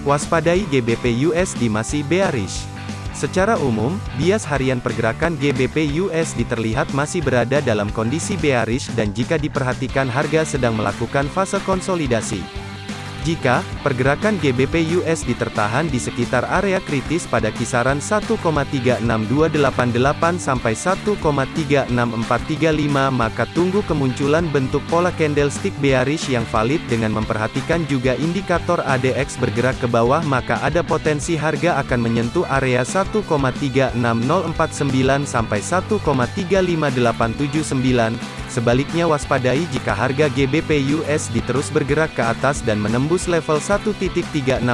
Waspadai GBP USD masih bearish. Secara umum, bias harian pergerakan GBP USD terlihat masih berada dalam kondisi bearish dan jika diperhatikan harga sedang melakukan fase konsolidasi. Jika pergerakan GBP USD tertahan di sekitar area kritis pada kisaran 1,36288 sampai 1,36435 maka tunggu kemunculan bentuk pola candlestick bearish yang valid dengan memperhatikan juga indikator ADX bergerak ke bawah maka ada potensi harga akan menyentuh area 1,36049 sampai 1,35879 Sebaliknya waspadai jika harga GBP USD terus bergerak ke atas dan menembus level 1.36435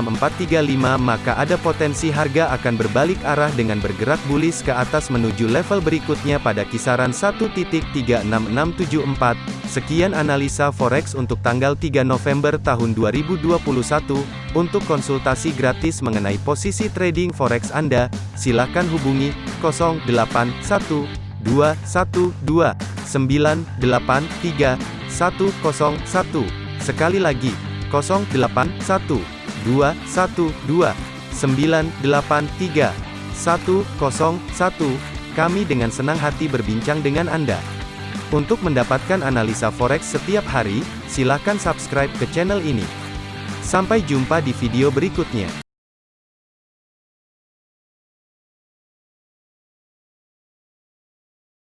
maka ada potensi harga akan berbalik arah dengan bergerak bullish ke atas menuju level berikutnya pada kisaran 1.36674. Sekian analisa forex untuk tanggal 3 November tahun 2021. Untuk konsultasi gratis mengenai posisi trading forex Anda, silakan hubungi 081212 983 101. Sekali lagi, 081 212 983 101. Kami dengan senang hati berbincang dengan Anda. Untuk mendapatkan analisa forex setiap hari, silakan subscribe ke channel ini. Sampai jumpa di video berikutnya.